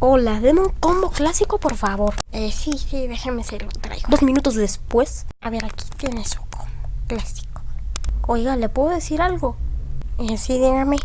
Hola, deme un combo clásico, por favor. Eh, sí, sí, déjame se lo traigo. Dos minutos después. A ver, aquí tiene su combo clásico. Oiga, ¿le puedo decir algo? Eh, sí, dígame.